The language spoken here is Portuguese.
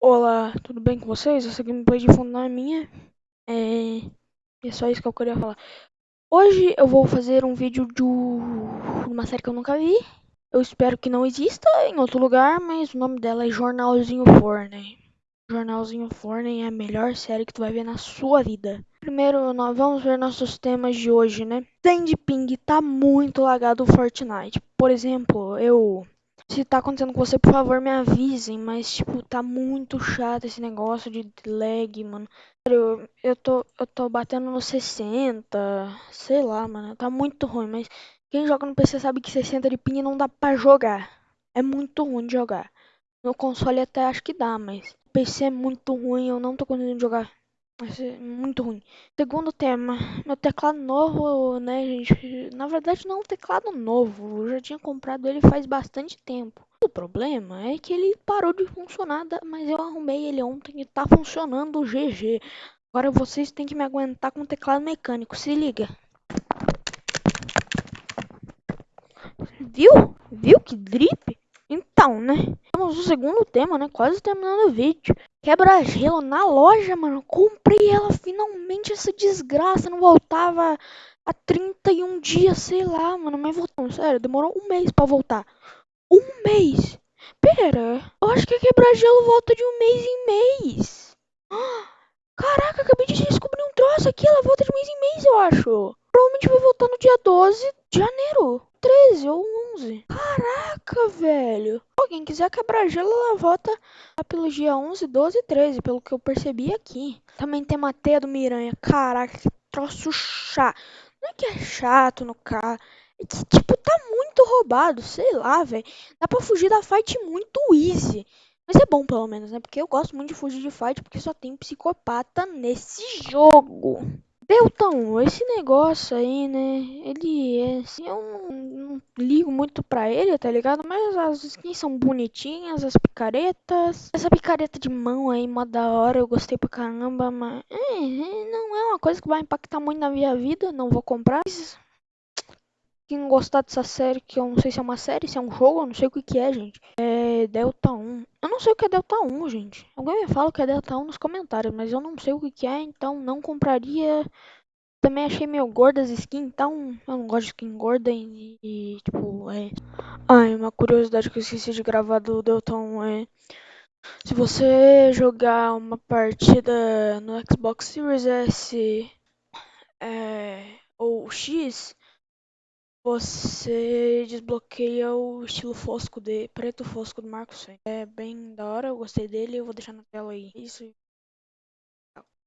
Olá, tudo bem com vocês? Essa gameplay de fundo não é minha. É... é só isso que eu queria falar. Hoje eu vou fazer um vídeo de uma série que eu nunca vi. Eu espero que não exista em outro lugar, mas o nome dela é Jornalzinho Forney. Jornalzinho Forney é a melhor série que tu vai ver na sua vida. Primeiro, nós vamos ver nossos temas de hoje, né? Tem de ping, tá muito lagado o Fortnite. Por exemplo, eu se tá acontecendo com você, por favor, me avisem. Mas, tipo, tá muito chato esse negócio de lag, mano. Eu, eu, tô, eu tô batendo no 60, sei lá, mano. Tá muito ruim, mas quem joga no PC sabe que 60 de ping não dá pra jogar. É muito ruim de jogar. No console até acho que dá, mas PC é muito ruim, eu não tô conseguindo jogar. Ser muito ruim. Segundo tema, meu teclado novo, né, gente? Na verdade, não é um teclado novo. Eu já tinha comprado ele faz bastante tempo. O problema é que ele parou de funcionar, mas eu arrumei ele ontem e tá funcionando GG. Agora vocês têm que me aguentar com o teclado mecânico. Se liga. Viu? Viu que drip? Então, né? Temos o segundo tema, né? Quase terminando o vídeo. Quebra-gelo na loja, mano. Comprei ela finalmente. Essa desgraça não voltava há 31 dias, sei lá, mano. Mas voltou, sério. Demorou um mês pra voltar. Um mês? Pera, eu acho que quebra-gelo volta de um mês em mês. Caraca, acabei de descobrir um troço aqui. Ela volta de mês em mês, eu acho. Provavelmente vai voltar no dia 12 de janeiro. 13 ou 11. Caraca, velho. Quem quiser quebrar gelo, ela volta pelo dia 11, 12 e 13, pelo que eu percebi aqui. Também tem uma teia do Miranha. Caraca, que troço chato. Não é que é chato no carro. É que, tipo, tá muito roubado. Sei lá, velho. Dá pra fugir da fight muito easy. Mas é bom, pelo menos, né? Porque eu gosto muito de fugir de fight, porque só tem psicopata nesse jogo. Beltão, esse negócio aí, né? Ele é. Assim, eu não, não, ligo muito pra ele, tá ligado? Mas as skins são bonitinhas, as picaretas. Essa picareta de mão aí, mó da hora, eu gostei pra caramba, mas. É, não é uma coisa que vai impactar muito na minha vida, não vou comprar. Quem gostar dessa série, que eu não sei se é uma série, se é um jogo, eu não sei o que, que é, gente. É Delta 1. Eu não sei o que é Delta 1, gente. Alguém me fala o que é Delta 1 nos comentários, mas eu não sei o que, é, então não compraria. Também achei meio gorda as skins, então eu não gosto de skin gorda e, e tipo, é. Ai, uma curiosidade que eu esqueci de gravar do Delta 1 é. Se você jogar uma partida no Xbox Series S é, ou X, você desbloqueia o estilo fosco de preto fosco do Marco 100. É bem da hora, eu gostei dele, eu vou deixar na tela aí. Isso.